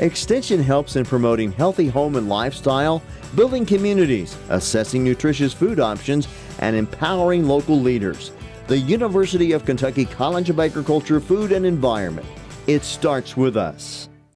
Extension helps in promoting healthy home and lifestyle, building communities, assessing nutritious food options, and empowering local leaders. The University of Kentucky College of Agriculture, Food and Environment. It starts with us.